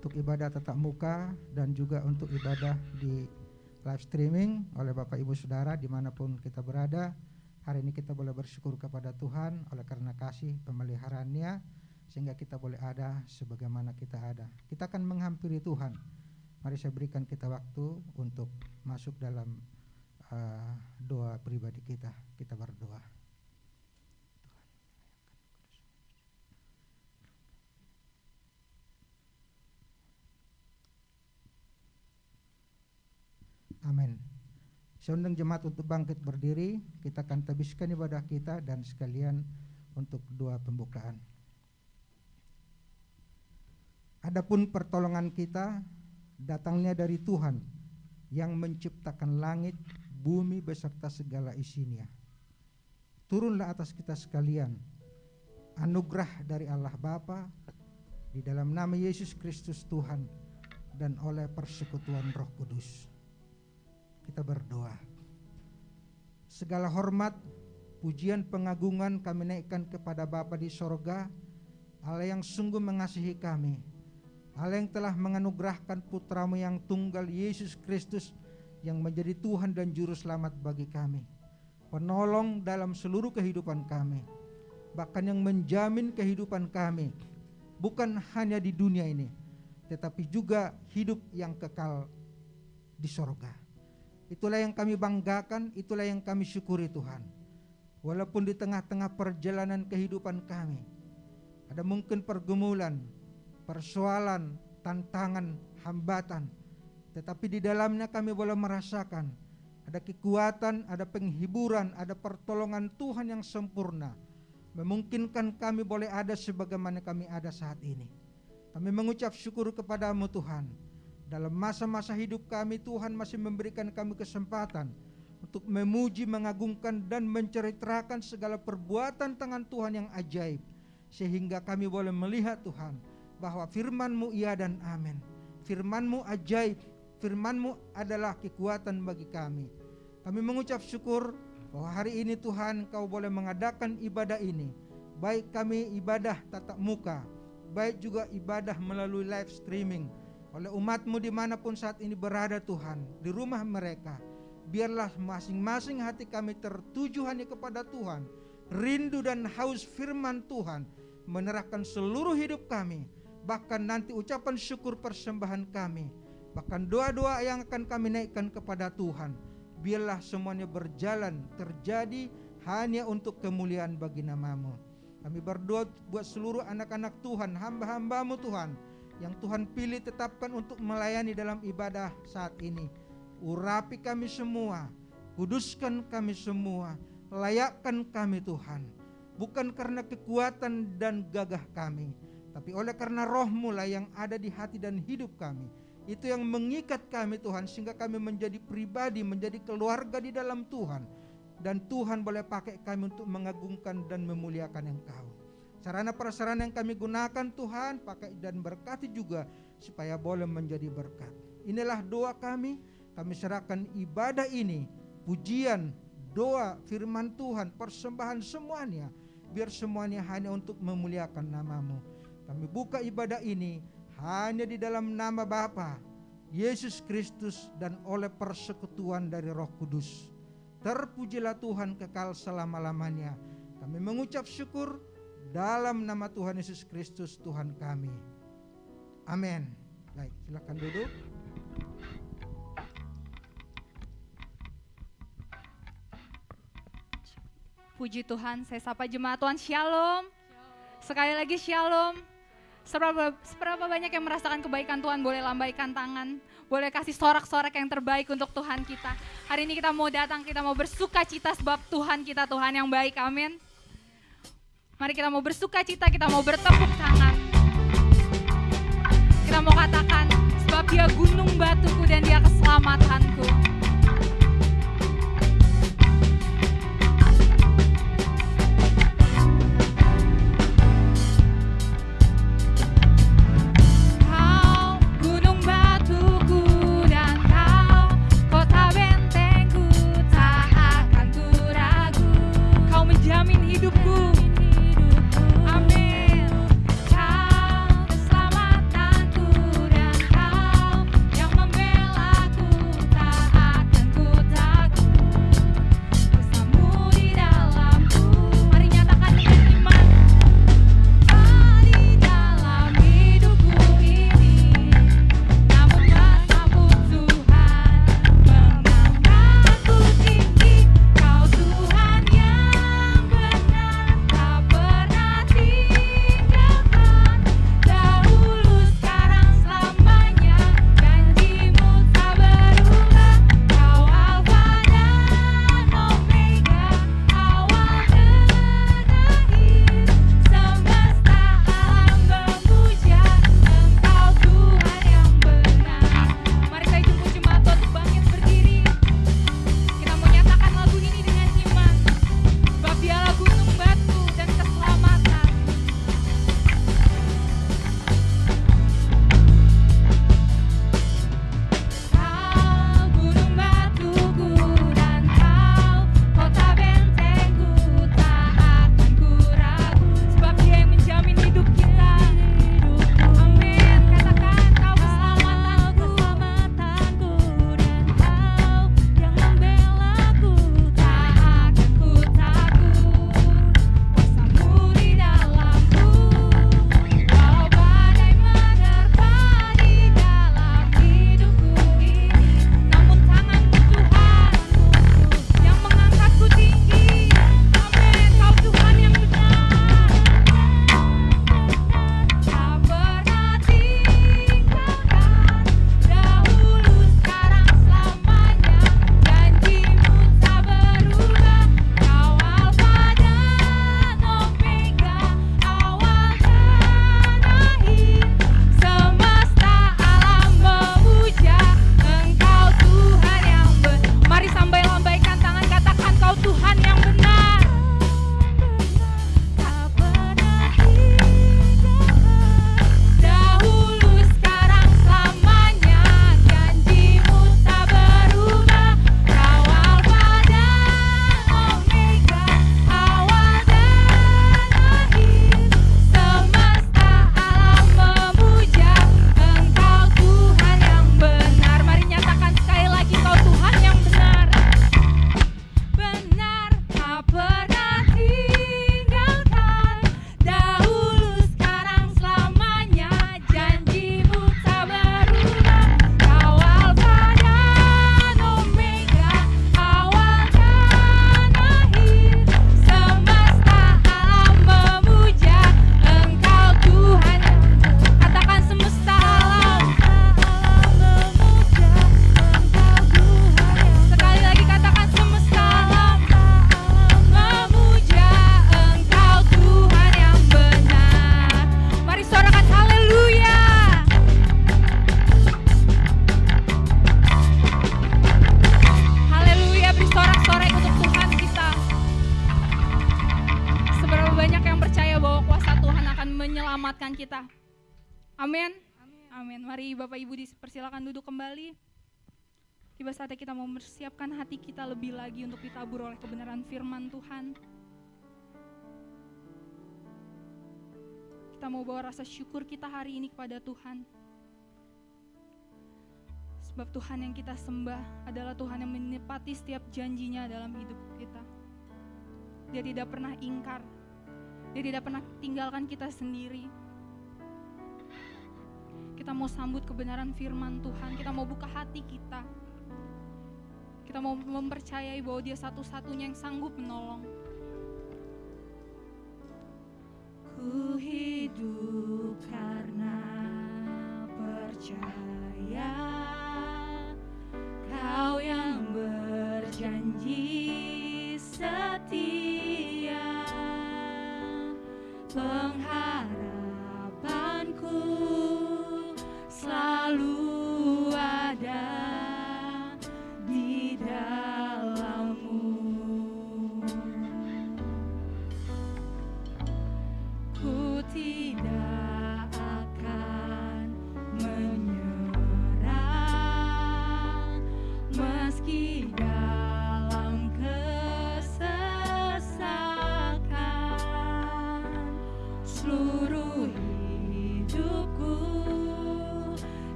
untuk ibadah tatap muka dan juga untuk ibadah di live streaming oleh Bapak Ibu Saudara di mana pun kita berada. Hari ini kita boleh bersyukur kepada Tuhan oleh karena kasih pemeliharaannya sehingga kita boleh ada sebagaimana kita ada. Kita akan menghampiri Tuhan. Mari saya berikan kita waktu untuk masuk dalam uh, doa pribadi kita. Kita berdoa. Amin. Saya undang jemaat untuk bangkit berdiri, kita akan tabiskan ibadah kita dan sekalian untuk doa pembukaan. Adapun pertolongan kita datangnya dari Tuhan yang menciptakan langit, bumi beserta segala isinya. Turunlah atas kita sekalian anugerah dari Allah Bapa di dalam nama Yesus Kristus Tuhan dan oleh persekutuan Roh Kudus. Kita berdoa. Segala hormat, pujian, pengagungan kami naikkan kepada Bapa di sorga, Allah yang sungguh mengasihi kami, Allah yang telah menganugerahkan putramu yang tunggal Yesus Kristus yang menjadi Tuhan dan Juru Selamat bagi kami. Penolong dalam seluruh kehidupan kami. Bahkan yang menjamin kehidupan kami. Bukan hanya di dunia ini. Tetapi juga hidup yang kekal di sorga. Itulah yang kami banggakan, itulah yang kami syukuri Tuhan. Walaupun di tengah-tengah perjalanan kehidupan kami. Ada mungkin pergumulan, persoalan, tantangan, hambatan. Tetapi di dalamnya kami boleh merasakan ada kekuatan, ada penghiburan, ada pertolongan Tuhan yang sempurna. Memungkinkan kami boleh ada sebagaimana kami ada saat ini. Kami mengucap syukur kepadamu Tuhan. Dalam masa-masa hidup kami Tuhan masih memberikan kami kesempatan untuk memuji, mengagungkan dan menceritakan segala perbuatan tangan Tuhan yang ajaib sehingga kami boleh melihat Tuhan bahwa firmanmu iya dan amin. Firmanmu ajaib, firmanmu adalah kekuatan bagi kami. Kami mengucap syukur bahwa hari ini Tuhan kau boleh mengadakan ibadah ini. Baik kami ibadah tatap muka, baik juga ibadah melalui live streaming. Oleh umatmu di mana pun saat ini berada Tuhan, di rumah mereka. Biarlah masing-masing hati kami tertuju hanya kepada Tuhan. Rindu dan haus firman Tuhan menerahkan seluruh hidup kami bahkan nanti ucapan syukur persembahan kami, bahkan doa-doa yang akan kami naikkan kepada Tuhan. Biarlah semuanya berjalan terjadi hanya untuk kemuliaan bagi namamu. Kami berdoa buat seluruh anak-anak Tuhan, hamba-hambamu Tuhan, yang Tuhan pilih tetapkan untuk melayani dalam ibadah saat ini. Urapi kami semua, kuduskan kami semua, layakkan kami Tuhan. Bukan karena kekuatan dan gagah kami, tapi oleh karena rohmu lah yang ada di hati dan hidup kami. Itu yang mengikat kami Tuhan sehingga kami menjadi pribadi, menjadi keluarga di dalam Tuhan. Dan Tuhan boleh pakai kami untuk mengagungkan dan memuliakan Engkau. Sarana prasarana yang kami gunakan Tuhan pakai dan berkati juga supaya boleh menjadi berkat. Inilah doa kami, kami serahkan ibadah ini, pujian, doa, firman Tuhan, persembahan semuanya biar semuanya hanya untuk memuliakan namamu. Kami buka ibadah ini hanya di dalam nama Bapa, Yesus Kristus dan oleh persekutuan dari Roh Kudus. Terpujilah Tuhan kekal selama-lamanya. Kami mengucap syukur dalam nama Tuhan Yesus Kristus Tuhan kami. Amin. Baik, silakan duduk. Puji Tuhan, saya sapa jemaat Tuhan Shalom. Sekali lagi Shalom. Seberapa, seberapa banyak yang merasakan kebaikan Tuhan boleh lambaikan tangan, boleh kasih sorak-sorak yang terbaik untuk Tuhan kita. Hari ini kita mau datang, kita mau bersuka cita sebab Tuhan kita Tuhan yang baik, amin. Mari kita mau bersuka cita, kita mau bertepuk tangan. Kita mau katakan, sebab dia gunung batuku dan dia keselamatanku. Tiba saatnya kita mau mempersiapkan hati kita lebih lagi untuk ditabur oleh kebenaran firman Tuhan. Kita mau bawa rasa syukur kita hari ini kepada Tuhan. Sebab Tuhan yang kita sembah adalah Tuhan yang menepati setiap janjinya dalam hidup kita. Dia tidak pernah ingkar. Dia tidak pernah tinggalkan kita sendiri. Kita mau sambut kebenaran firman Tuhan. Kita mau buka hati kita. Kita mau mempercayai bahwa dia satu-satunya yang sanggup menolong. Ku hidup karena percaya Kau yang berjanji setia Pengharapanku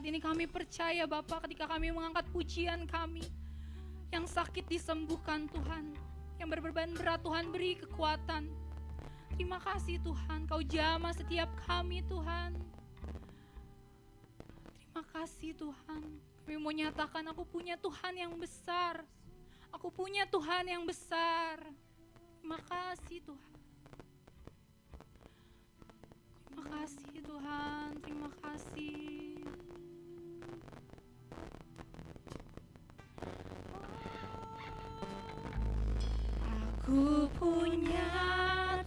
saat ini kami percaya Bapak ketika kami mengangkat pujian kami. Yang sakit disembuhkan Tuhan, yang berbeban berat Tuhan beri kekuatan. Terima kasih Tuhan, Kau jamah setiap kami Tuhan. Terima kasih Tuhan. Kami mau nyatakan aku punya Tuhan yang besar. Aku punya Tuhan yang besar. Terima kasih Tuhan. Terima kasih Tuhan, terima kasih. Aku punya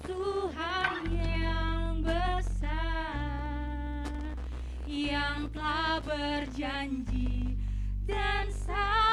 Tuhan yang besar Yang telah berjanji dan sanggup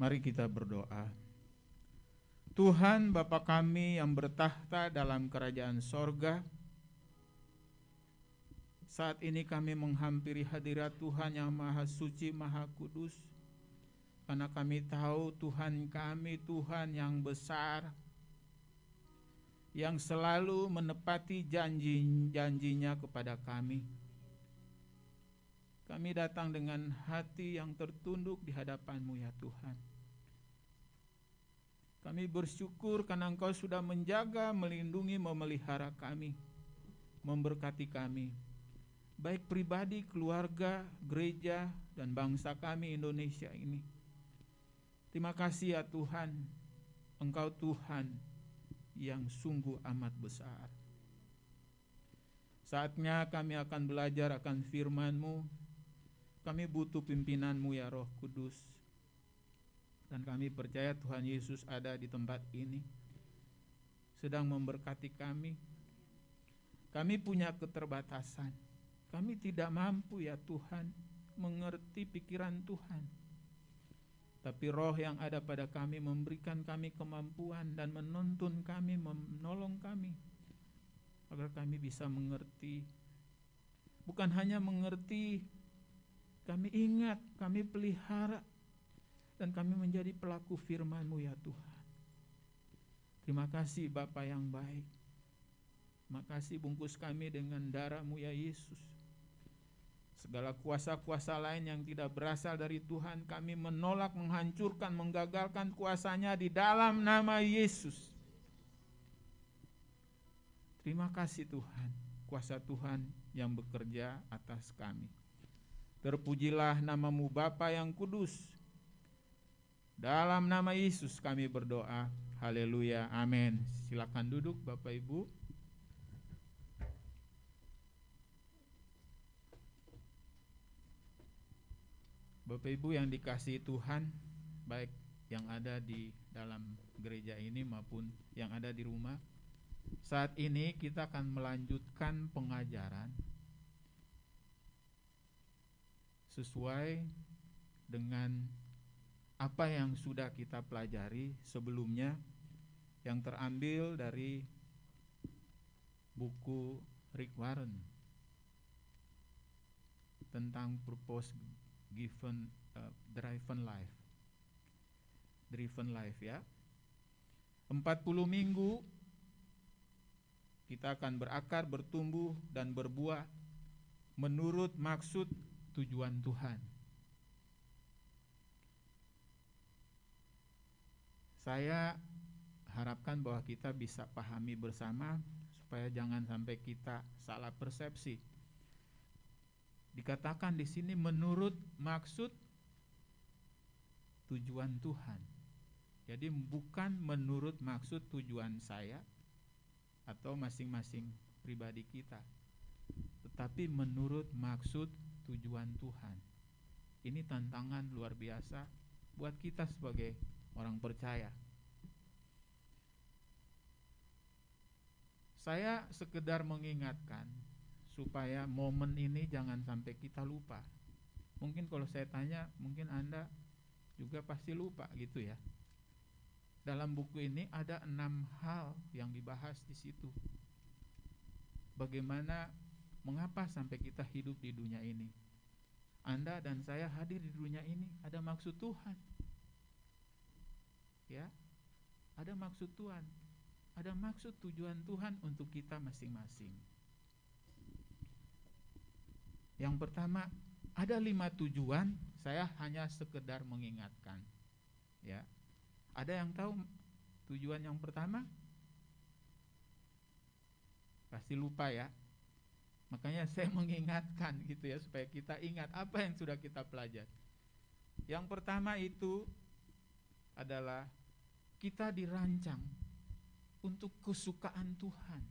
Mari kita berdoa. Tuhan Bapa kami yang bertahta dalam kerajaan sorga, saat ini kami menghampiri hadirat Tuhan yang maha suci, maha kudus, karena kami tahu Tuhan kami Tuhan yang besar, yang selalu menepati janji-janjinya kepada kami. Kami datang dengan hati yang tertunduk di hadapan-Mu ya Tuhan. Kami bersyukur karena Engkau sudah menjaga, melindungi, memelihara kami, memberkati kami, baik pribadi, keluarga, gereja, dan bangsa kami Indonesia ini. Terima kasih ya Tuhan, Engkau Tuhan yang sungguh amat besar. Saatnya kami akan belajar akan firman-Mu, kami butuh pimpinan-Mu ya Roh Kudus. Dan kami percaya Tuhan Yesus ada di tempat ini. Sedang memberkati kami. Kami punya keterbatasan. Kami tidak mampu ya Tuhan mengerti pikiran Tuhan. Tapi roh yang ada pada kami memberikan kami kemampuan dan menuntun kami, menolong kami. Agar kami bisa mengerti. Bukan hanya mengerti, kami ingat, kami pelihara, dan kami menjadi pelaku firman-Mu ya Tuhan. Terima kasih Bapa yang baik. Terima kasih bungkus kami dengan darah-Mu ya Yesus. Segala kuasa-kuasa lain yang tidak berasal dari Tuhan kami menolak, menghancurkan, menggagalkan kuasanya di dalam nama Yesus. Terima kasih Tuhan, kuasa Tuhan yang bekerja atas kami. Terpujilah namamu Bapa yang kudus, dalam nama Yesus kami berdoa. Haleluya. Amin. Silakan duduk Bapak Ibu. Bapak Ibu yang dikasihi Tuhan, baik yang ada di dalam gereja ini maupun yang ada di rumah. Saat ini kita akan melanjutkan pengajaran sesuai dengan apa yang sudah kita pelajari sebelumnya yang terambil dari buku Rick Warren tentang purpose given uh, driven life. Driven life ya. 40 minggu kita akan berakar bertumbuh dan berbuah menurut maksud tujuan Tuhan saya harapkan bahwa kita bisa pahami bersama supaya jangan sampai kita salah persepsi dikatakan di sini menurut maksud tujuan Tuhan. Jadi bukan menurut maksud tujuan saya atau masing-masing pribadi kita, tetapi menurut maksud tujuan Tuhan. Ini tantangan luar biasa buat kita sebagai orang percaya. Saya sekedar mengingatkan supaya momen ini jangan sampai kita lupa. Mungkin kalau saya tanya, mungkin Anda juga pasti lupa gitu ya. Dalam buku ini ada enam hal yang dibahas di situ. Bagaimana, mengapa sampai kita hidup di dunia ini? Anda dan saya hadir di dunia ini ada maksud Tuhan. Ya, ada maksud Tuhan. Ada maksud tujuan Tuhan untuk kita masing-masing. Yang pertama, ada lima tujuan, saya hanya sekedar mengingatkan. Ya. Ada yang tahu tujuan yang pertama? Pasti lupa ya. Makanya saya mengingatkan gitu ya supaya kita ingat apa yang sudah kita pelajari. Yang pertama itu adalah kita dirancang untuk kesukaan Tuhan.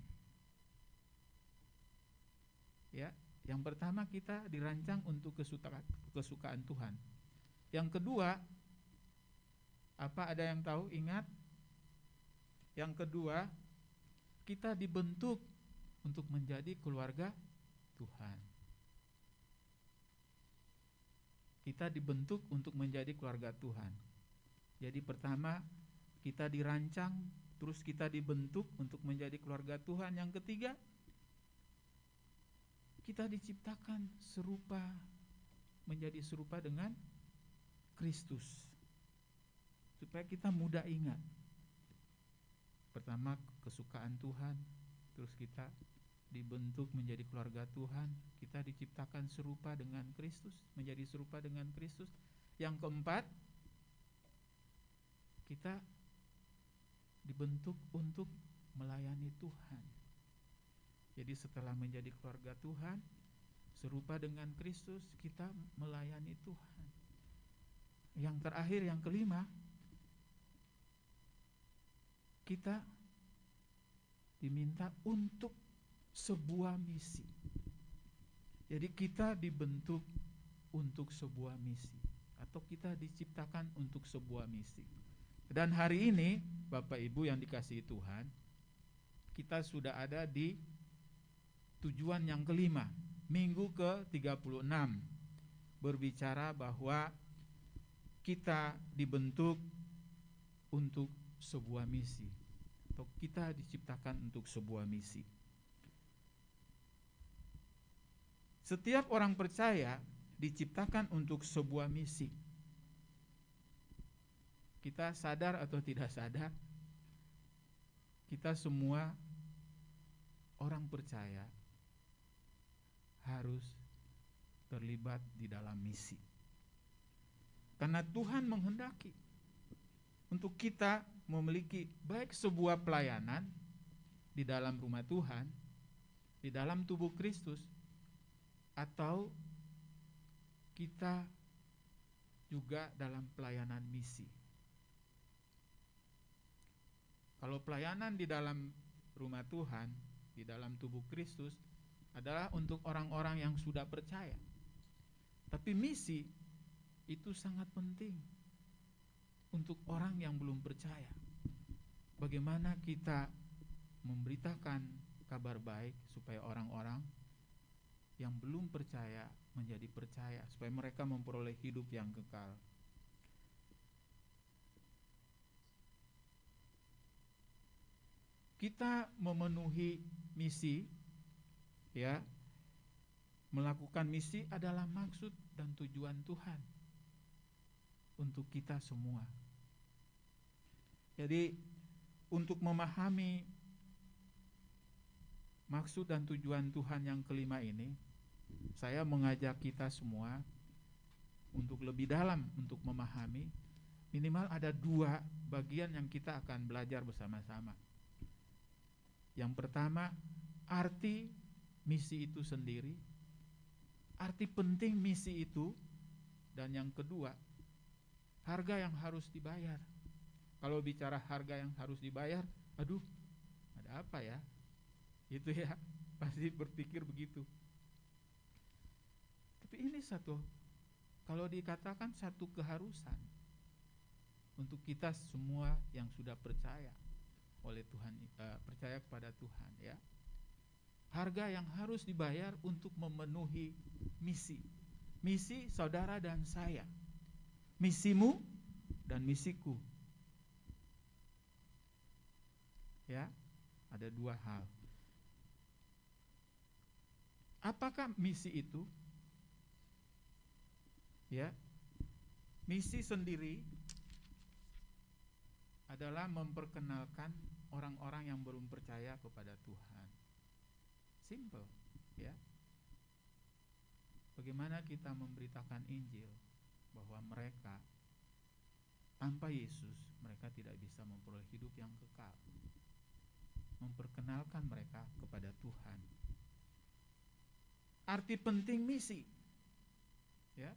Ya, yang pertama kita dirancang untuk kesukaan, kesukaan Tuhan. Yang kedua, apa ada yang tahu? Ingat. Yang kedua, kita dibentuk untuk menjadi keluarga Tuhan. Kita dibentuk untuk menjadi keluarga Tuhan. Jadi pertama, kita dirancang, terus kita dibentuk untuk menjadi keluarga Tuhan. Yang ketiga, kita diciptakan serupa menjadi serupa dengan Kristus. Supaya kita mudah ingat. Pertama kesukaan Tuhan, terus kita dibentuk menjadi keluarga Tuhan, kita diciptakan serupa dengan Kristus, menjadi serupa dengan Kristus. Yang keempat, kita dibentuk untuk melayani Tuhan. Jadi setelah menjadi keluarga Tuhan, serupa dengan Kristus, kita melayani Tuhan. Yang terakhir, yang kelima, kita diminta untuk sebuah misi. Jadi kita dibentuk untuk sebuah misi atau kita diciptakan untuk sebuah misi. Dan hari ini Bapak Ibu yang dikasihi Tuhan, kita sudah ada di tujuan yang kelima, minggu ke-36 berbicara bahwa kita dibentuk untuk sebuah misi atau kita diciptakan untuk sebuah misi. Setiap orang percaya diciptakan untuk sebuah misi. Kita sadar atau tidak sadar, kita semua orang percaya harus terlibat di dalam misi. Karena Tuhan menghendaki untuk kita memiliki baik sebuah pelayanan di dalam rumah Tuhan, di dalam tubuh Kristus, atau kita juga dalam pelayanan misi. Kalau pelayanan di dalam rumah Tuhan, di dalam tubuh Kristus adalah untuk orang-orang yang sudah percaya. Tapi misi itu sangat penting untuk orang yang belum percaya. Bagaimana kita memberitakan kabar baik supaya orang-orang yang belum percaya menjadi percaya, supaya mereka memperoleh hidup yang kekal. Kita memenuhi misi, ya, melakukan misi adalah maksud dan tujuan Tuhan untuk kita semua. Jadi untuk memahami maksud dan tujuan Tuhan yang kelima ini, saya mengajak kita semua untuk lebih dalam untuk memahami minimal ada dua bagian yang kita akan belajar bersama-sama. Yang pertama, arti misi itu sendiri, arti penting misi itu, dan yang kedua, harga yang harus dibayar. Kalau bicara harga yang harus dibayar, aduh, ada apa ya? Itu ya, pasti berpikir begitu. Tapi ini satu, kalau dikatakan satu keharusan untuk kita semua yang sudah percaya oleh Tuhan, eh, percaya kepada Tuhan, ya. Harga yang harus dibayar untuk memenuhi misi, misi saudara dan saya, misimu dan misiku. Ya, ada dua hal. Apakah misi itu? Ya, misi sendiri adalah memperkenalkan orang-orang yang belum percaya kepada Tuhan. Simple, ya. Bagaimana kita memberitakan Injil bahwa mereka tanpa Yesus mereka tidak bisa memperoleh hidup yang kekal. Memperkenalkan mereka kepada Tuhan. Arti penting misi. Ya.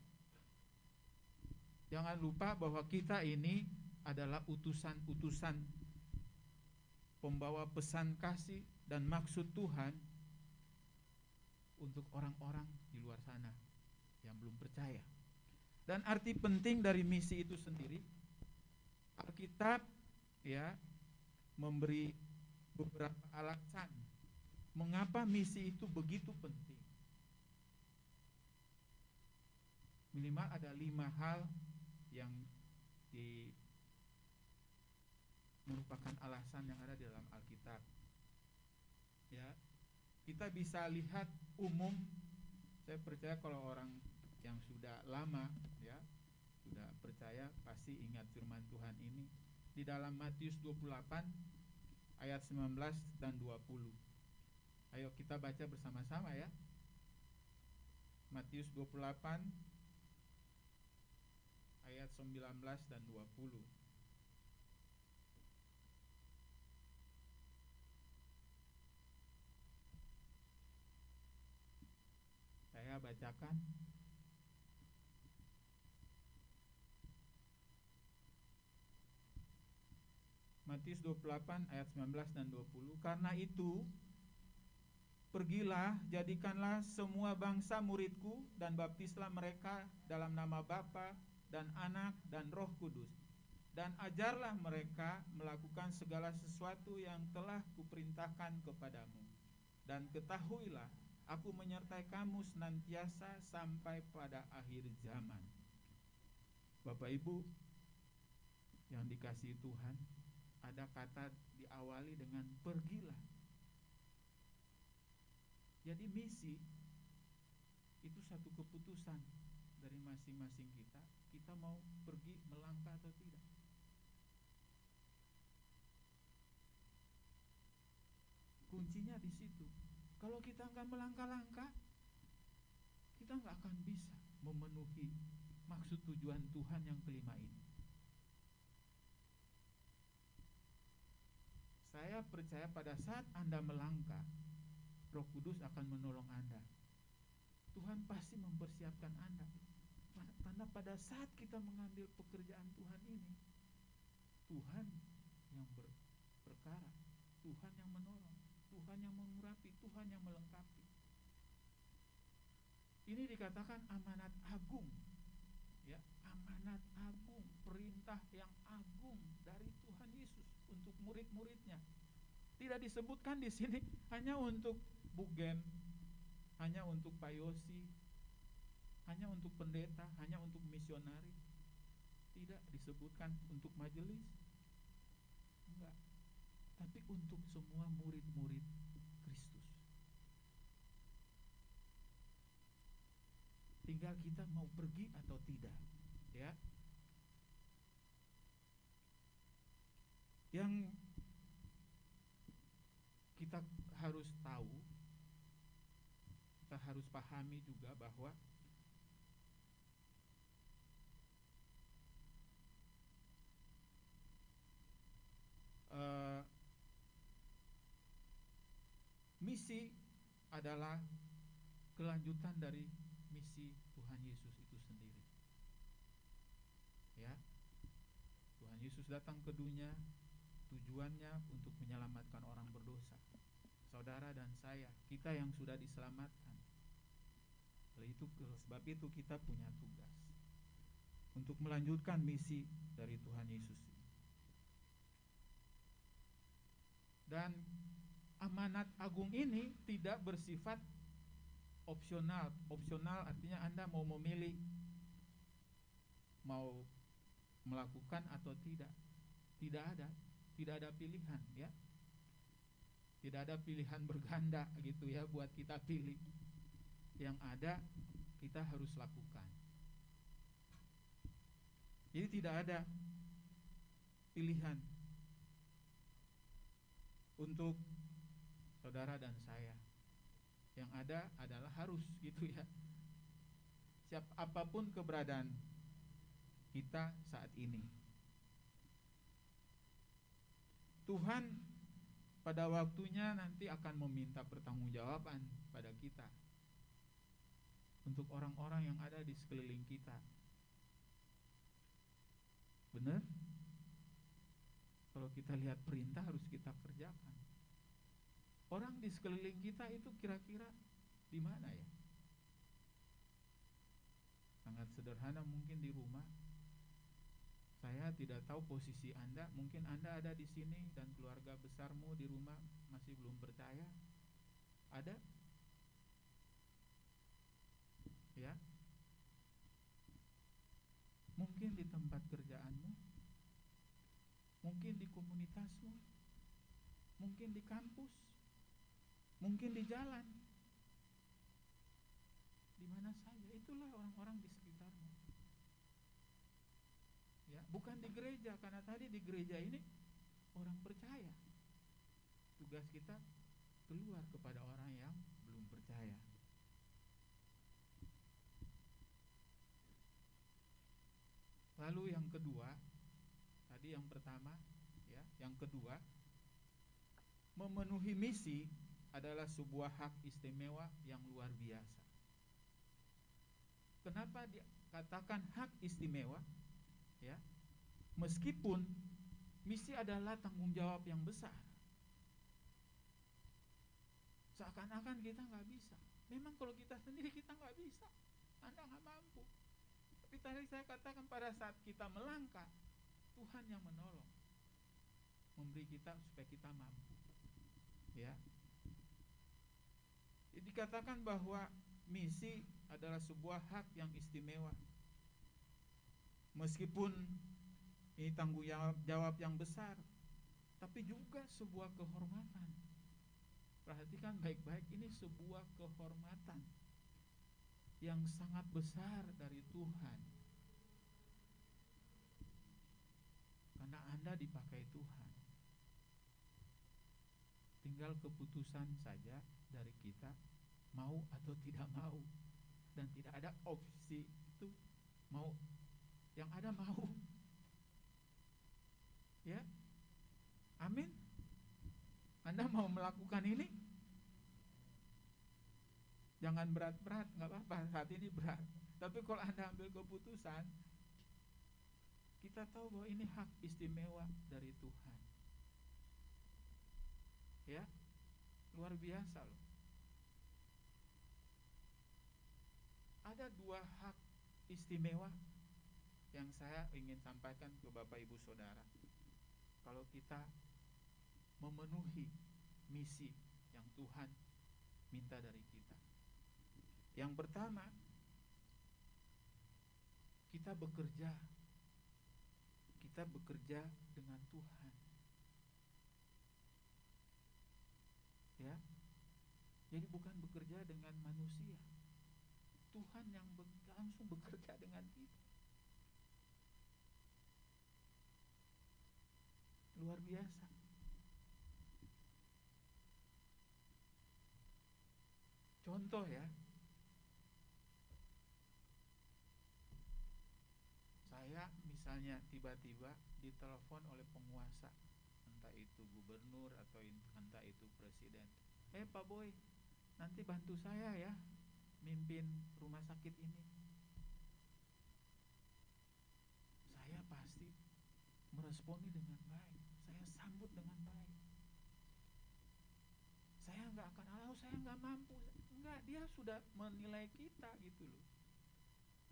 Jangan lupa bahwa kita ini adalah utusan-utusan pembawa pesan kasih dan maksud Tuhan untuk orang-orang di luar sana yang belum percaya. Dan arti penting dari misi itu sendiri Alkitab ya memberi beberapa alasan mengapa misi itu begitu penting. Minimal ada lima hal yang di merupakan alasan yang ada di dalam Alkitab. Ya, kita bisa lihat umum. Saya percaya kalau orang yang sudah lama, ya, sudah percaya pasti ingat firman Tuhan ini di dalam Matius 28 ayat 19 dan 20. Ayo kita baca bersama-sama ya. Matius 28 ayat 19 dan 20. Saya bacakan Matius 28 ayat 19 dan 20 Karena itu Pergilah, jadikanlah semua bangsa muridku dan baptislah mereka dalam nama Bapa dan Anak dan Roh Kudus. Dan ajarlah mereka melakukan segala sesuatu yang telah kuperintahkan kepadamu. Dan ketahuilah, aku menyertai kamu senantiasa sampai pada akhir zaman. Bapak Ibu yang dikasihi Tuhan, ada kata diawali dengan pergilah. Jadi misi itu satu keputusan dari masing-masing kita. Kita mau pergi melangkah atau tidak. Kuncinya di situ. Kalau kita nggak melangkah-langkah, kita nggak akan bisa memenuhi maksud tujuan Tuhan yang kelima ini. Saya percaya pada saat Anda melangkah, Roh Kudus akan menolong Anda. Tuhan pasti mempersiapkan Anda. Karena pada saat kita mengambil pekerjaan Tuhan ini, Tuhan yang ber, perkara. Tuhan yang menolong, Tuhan yang mengurapi, Tuhan yang melengkapi. Ini dikatakan amanat agung. Ya, amanat agung, perintah yang agung dari Tuhan Yesus untuk murid-muridnya. Tidak disebutkan di sini hanya untuk Bugen, hanya untuk Pak Yosi, hanya untuk pendeta, hanya untuk misionari. Tidak disebutkan untuk majelis. Tapi untuk semua murid-murid Kristus. Tinggal kita mau pergi atau tidak, ya. Yang kita harus tahu, kita harus pahami juga bahwa eh, misi adalah kelanjutan dari misi Tuhan Yesus itu sendiri. Ya. Tuhan Yesus datang ke dunia tujuannya untuk menyelamatkan orang berdosa. Saudara dan saya, kita yang sudah diselamatkan. Oleh itu sebab itu kita punya tugas untuk melanjutkan misi dari Tuhan Yesus. Dan amanat agung ini tidak bersifat opsional. Opsional artinya Anda mau memilih mau melakukan atau tidak. Tidak ada, tidak ada pilihan ya. Tidak ada pilihan berganda gitu ya buat kita pilih. Yang ada kita harus lakukan. Jadi tidak ada pilihan untuk saudara dan saya. Yang ada adalah harus gitu ya. Siap apa pun keberadaan kita saat ini. Tuhan pada waktunya nanti akan meminta pertanggungjawaban pada kita untuk orang-orang yang ada di sekeliling kita. Benar? Kalau kita lihat perintah harus kita kerjakan. Orang di sekeliling kita itu kira-kira di mana ya? Sangat sederhana mungkin di rumah. Saya tidak tahu posisi Anda, mungkin Anda ada di sini dan keluarga besarmu di rumah masih belum percaya. Ada? Ya. Mungkin di tempat kerjaanmu, mungkin di komunitasmu, mungkin di kampus, mungkin di jalan, di mana saja. Itulah orang-orang di sekitarmu. Ya, bukan di gereja karena tadi di gereja ini orang percaya. Tugas kita keluar kepada orang yang belum percaya. Lalu yang kedua, tadi yang pertama, ya, yang kedua, memenuhi misi adalah sebuah hak istimewa yang luar biasa. Kenapa dikatakan hak istimewa? Ya, meskipun misi adalah tanggung jawab yang besar, seakan-akan kita nggak bisa. Memang kalau kita sendiri kita nggak bisa, Anda nggak mampu. Tapi tadi saya katakan pada saat kita melangkah, Tuhan yang menolong, memberi kita supaya kita mampu. Ya, dikatakan bahwa misi adalah sebuah hak yang istimewa. Meskipun ini tanggung jawab yang besar, tapi juga sebuah kehormatan. Perhatikan baik-baik, ini sebuah kehormatan yang sangat besar dari Tuhan. Karena Anda dipakai Tuhan. Tinggal keputusan saja dari kita mau atau tidak mau. Dan tidak ada opsi itu mau. Yang ada mau. Ya. Amin. Anda mau melakukan ini? Jangan berat-berat nggak apa-apa. Saat ini berat. Tapi kalau anda ambil keputusan kita tahu bahwa ini hak istimewa dari Tuhan Ya, luar biasa loh. Ada dua hak istimewa yang saya ingin sampaikan ke Bapak Ibu Saudara. Kalau kita memenuhi misi yang Tuhan minta dari kita. Yang pertama, kita bekerja kita bekerja dengan Tuhan. Ya. Jadi bukan bekerja dengan manusia. Tuhan yang langsung bekerja dengan kita. Luar biasa. Contoh ya. Saya misalnya tiba-tiba ditelepon oleh penguasa, entah itu gubernur atau entah itu presiden. Eh Pak Boy, nanti bantu saya ya mimpin rumah sakit ini. Saya pasti meresponi dengan baik. Saya sambut dengan baik. Saya nggak akan alau, saya nggak mampu. Enggak, dia sudah menilai kita gitu loh.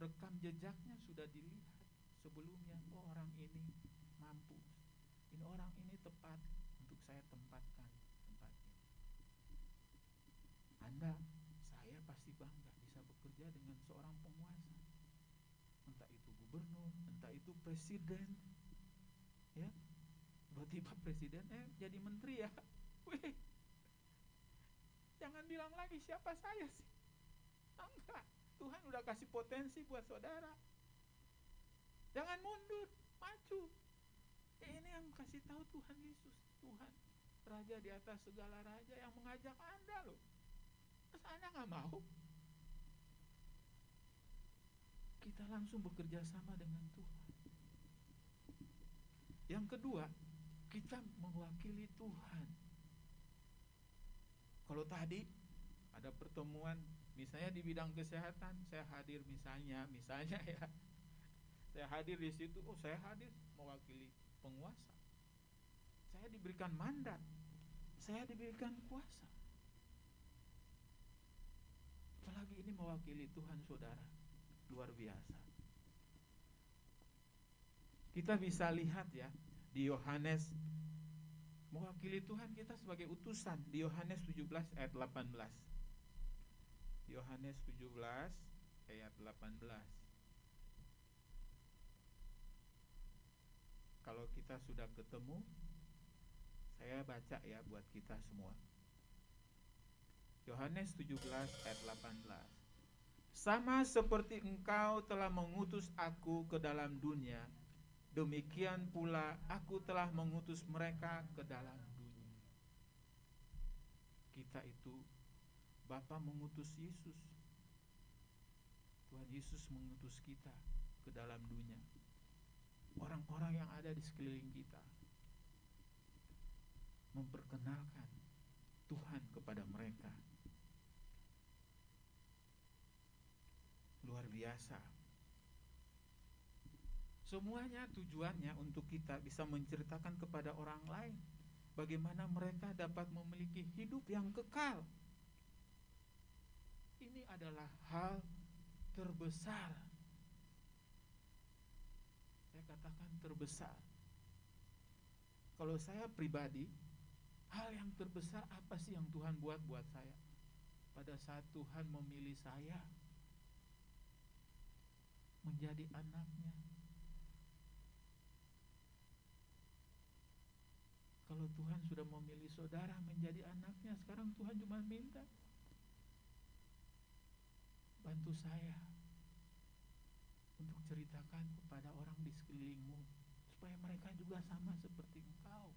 Rekam jejaknya sudah dilihat sebelumnya. Oh orang ini mampu. Ini orang ini tepat untuk saya tempatkan. Anda, saya pasti bangga bisa bekerja dengan seorang penguasa. Entah itu gubernur, entah itu presiden. Ya. Tiba-tiba presiden eh jadi menteri ya. Wih. Jangan bilang lagi siapa saya sih. Enggak. Tuhan udah kasih potensi buat saudara. Jangan mundur, maju. Eh, ini yang kasih tahu Tuhan Yesus, Tuhan Raja di atas segala raja yang mengajak Anda loh. Terus Anda nggak mau? Kita langsung bekerja sama dengan Tuhan. Yang kedua, kita mewakili Tuhan. Kalau tadi ada pertemuan, misalnya di bidang kesehatan, saya hadir misalnya, misalnya ya, saya hadir di situ, oh saya hadir mewakili penguasa. Saya diberikan mandat, saya diberikan kuasa. Apalagi ini mewakili Tuhan saudara, luar biasa. Kita bisa lihat ya di Yohanes mewakili Tuhan kita sebagai utusan di Yohanes 17 ayat 18. Yohanes 17 ayat 18. Kalau kita sudah ketemu, saya baca ya buat kita semua. Yohanes 17 ayat 18. Sama seperti engkau telah mengutus aku ke dalam dunia, demikian pula aku telah mengutus mereka ke dalam dunia. Kita itu Bapa mengutus Yesus. Tuhan Yesus mengutus kita ke dalam dunia. Orang-orang yang ada di sekeliling kita memperkenalkan Tuhan kepada mereka. Luar biasa. Semuanya tujuannya untuk kita bisa menceritakan kepada orang lain bagaimana mereka dapat memiliki hidup yang kekal. Ini adalah hal terbesar. Saya katakan terbesar. Kalau saya pribadi, hal yang terbesar apa sih yang Tuhan buat buat saya? Pada saat Tuhan memilih saya menjadi anaknya, Kalau Tuhan sudah memilih saudara menjadi anaknya, sekarang Tuhan cuma minta bantu saya untuk ceritakan kepada orang di sekelilingmu supaya mereka juga sama seperti engkau.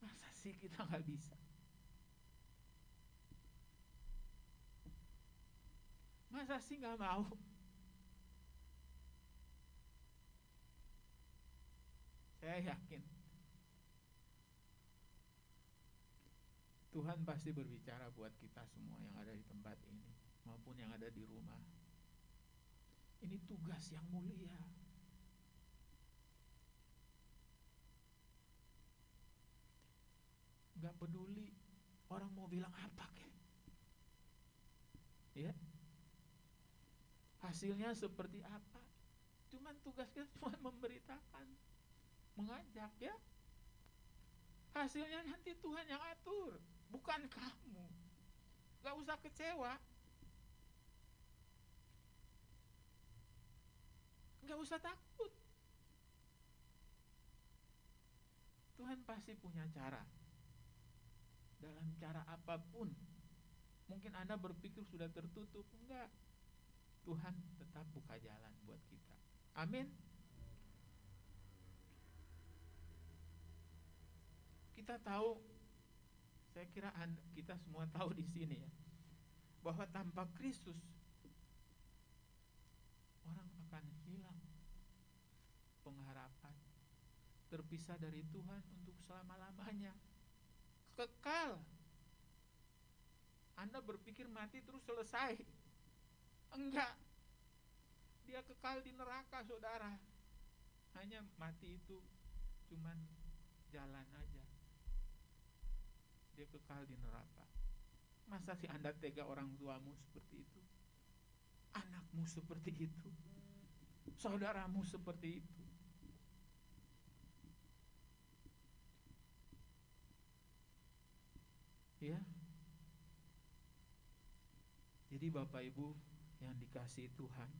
Masa sih kita nggak bisa? Masa sih nggak mau? Saya yakin Tuhan pasti berbicara buat kita semua yang ada di tempat ini maupun yang ada di rumah. Ini tugas yang mulia. nggak peduli orang mau bilang apa kek ya hasilnya seperti apa? Cuman tugas kita cuma memberitakan mengajak ya. Hasilnya nanti Tuhan yang atur bukan kamu. Nggak usah kecewa. Nggak usah takut. Tuhan pasti punya cara. Dalam cara apa pun. Mungkin anda berpikir sudah tertutup. Enggak Tuhan tetap buka jalan buat kita. Amin. Kita tahu saya kira kita semua tahu di sini ya bahwa tanpa Kristus orang akan hilang pengharapan terpisah dari Tuhan untuk selama-lamanya. Kekal. Anda berpikir mati terus selesai enggak. Dia kekal di neraka saudara. Hanya mati itu cuman jalan aja. Dia kekal di neraka. Masa sih anda tega orang tuamu seperti itu? Anakmu seperti itu? Saudaramu seperti itu? Ya. Jadi bapak ibu yang dikasih Tuhan.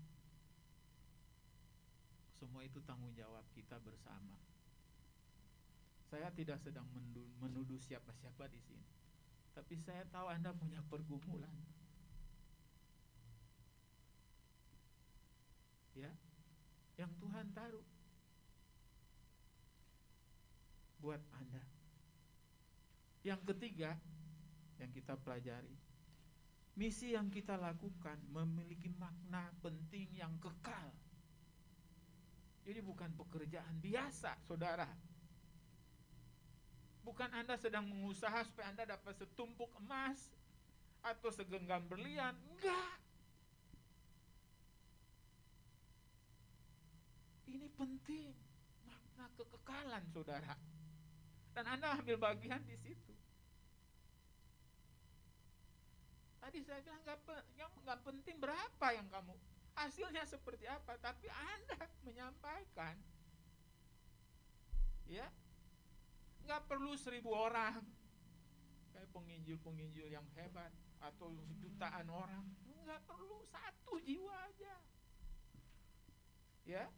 Semua itu tanggung jawab kita bersama. Saya tidak sedang menuduh siapa-siapa di sini. Tapi saya tahu anda punya pergumulan. Ya yang Tuhan taruh buat anda. Yang ketiga yang kita pelajari misi yang kita lakukan memiliki makna penting yang kekal. Jadi bukan pekerjaan biasa saudara. Bukan anda sedang mengusaha supaya anda dapat setumpuk emas atau segenggam berlian. Enggak. Ini penting. Makna kekekalan saudara. Dan anda ambil bagian di situ Tadi saya bilang nggak pe- yang nggak penting berapa yang kamu hasilnya seperti apa, tapi anda menyampaikan, ya. Nggak perlu seribu orang. Kayak penginjil-penginjil yang hebat atau jutaan orang, nggak perlu satu jiwa aja, ya.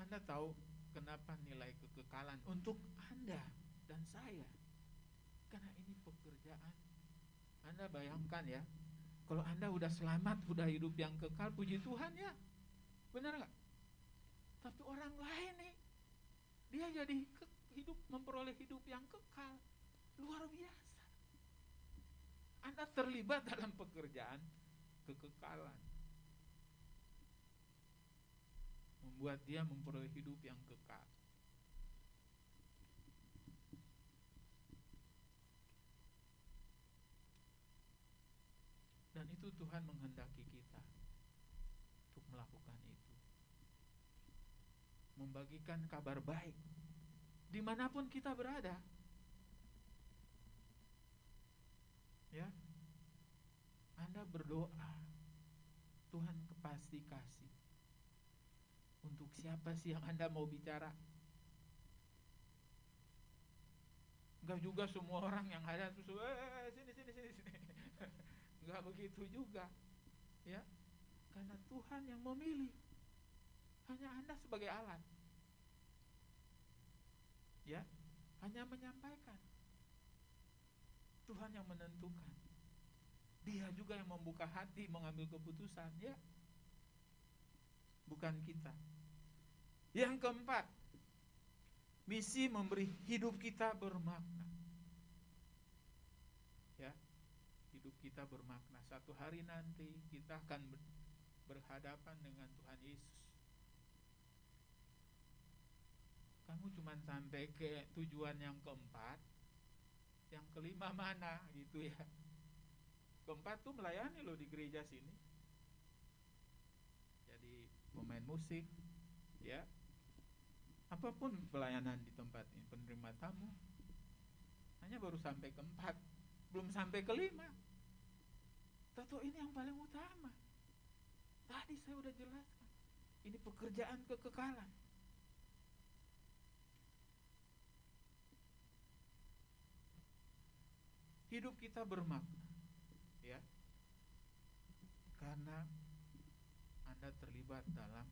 Anda tahu kenapa nilai kekekalan untuk anda dan saya? Karena ini pekerjaan. Anda bayangkan ya, kalau Anda udah selamat, udah hidup yang kekal, puji Tuhan ya. Benar nggak? Tapi orang lain nih, dia jadi hidup memperoleh hidup yang kekal, luar biasa. Anda terlibat dalam pekerjaan kekekalan, membuat dia memperoleh hidup yang kekal. Dan itu Tuhan menghendaki kita untuk melakukan itu. Membagikan kabar baik di mana pun kita berada. Ya, Anda berdoa, Tuhan pasti kasih. Untuk siapa sih yang Anda mau bicara? Enggak juga semua orang yang ada terus, eh sini sini sini sini. Enggak begitu juga. Ya. Karena Tuhan yang memilih. Hanya Anda sebagai alat. Ya. Hanya menyampaikan. Tuhan yang menentukan. Dia juga yang membuka hati mengambil keputusan, ya. Bukan kita. Yang keempat, misi memberi hidup kita bermakna. Ya, hidup kita bermakna. Satu hari nanti kita akan ber- berhadapan dengan Tuhan Yesus. Kamu cuma sampai ke tujuan yang keempat, yang kelima mana gitu ya. Keempat tuh melayani loh di gereja sini. Jadi pemain musik, ya. apa pun pelayanan di tempat ini penerima tamu hanya baru sampai ke empat belum sampai ke tentu ini yang paling utama. Tadi saya udah jelaskan. Ini pekerjaan kekekalan. Hidup kita bermakna ya. Karena anda terlibat dalam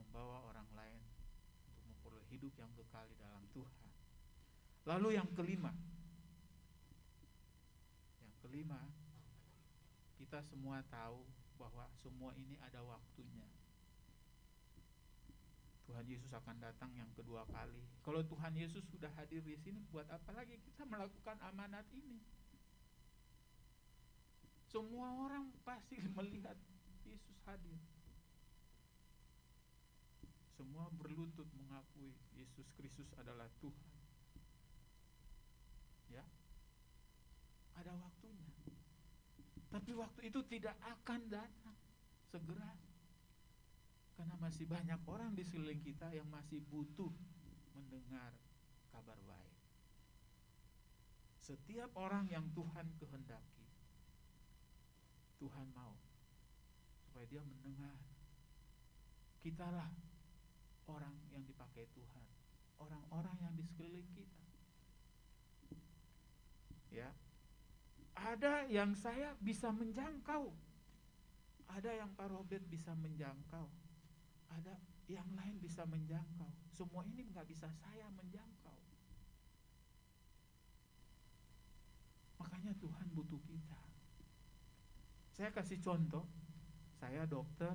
membawa orang lain untuk memperoleh hidup yang kekal di dalam Tuhan. Lalu yang kelima, yang kelima, kita semua tahu bahwa semua ini ada waktunya. Tuhan Yesus akan datang yang kedua kali. Kalau Tuhan Yesus sudah hadir di sini, buat apa lagi kita melakukan amanat ini? Semua orang pasti melihat Yesus hadir. Semua berlutut mengakui Yesus Kristus adalah Tuhan. Ya. Ada waktunya. Tapi waktu itu tidak akan datang segera. Karena masih banyak orang di sekeliling kita yang masih butuh mendengar kabar baik. Setiap orang yang Tuhan kehendaki, Tuhan mau supaya dia mendengar. Kitalah orang yang dipakai Tuhan, orang-orang yang di sekeliling kita. Ya. Ada yang saya bisa menjangkau. Ada yang Pak Robert bisa menjangkau. Ada yang lain bisa menjangkau. Semua ini nggak bisa saya menjangkau. Makanya Tuhan butuh kita. Saya kasih contoh, saya dokter,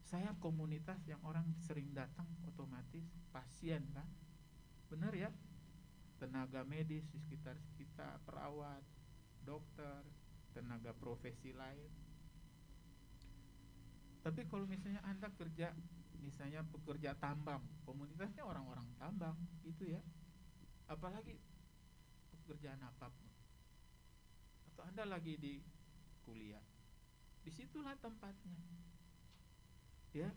saya komunitas yang orang sering datang otomatis pasien kan, benar ya? Tenaga medis di sekitar kita, perawat, dokter, tenaga profesi lain. Tapi kalau misalnya anda kerja, misalnya pekerja tambang, komunitasnya orang-orang tambang, gitu ya. Apalagi pekerjaan apa pun. Atau anda lagi di kuliah, di situlah tempatnya ya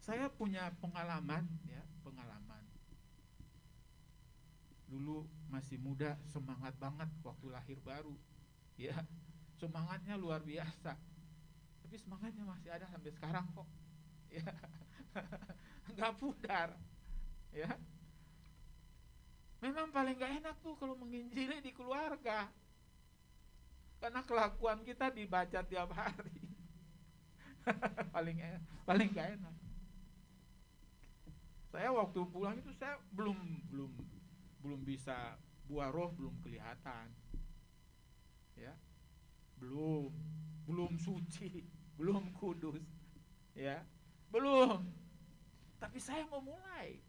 saya punya pengalaman ya pengalaman dulu masih muda semangat banget waktu lahir baru. Ya semangatnya luar biasa. Tapi semangatnya masih ada sampai sekarang kok. Ya nggak pudar. Ya. Memang paling nggak enak tuh kalau menginjili di keluarga. Karena kelakuan kita dibaca tiap hari. Paling enak, paling gak enak. Saya waktu pulang itu saya belum belum belum bisa buah roh belum kelihatan. Ya. Belum belum suci, belum kudus. Ya. Belum. Tapi saya mau mulai.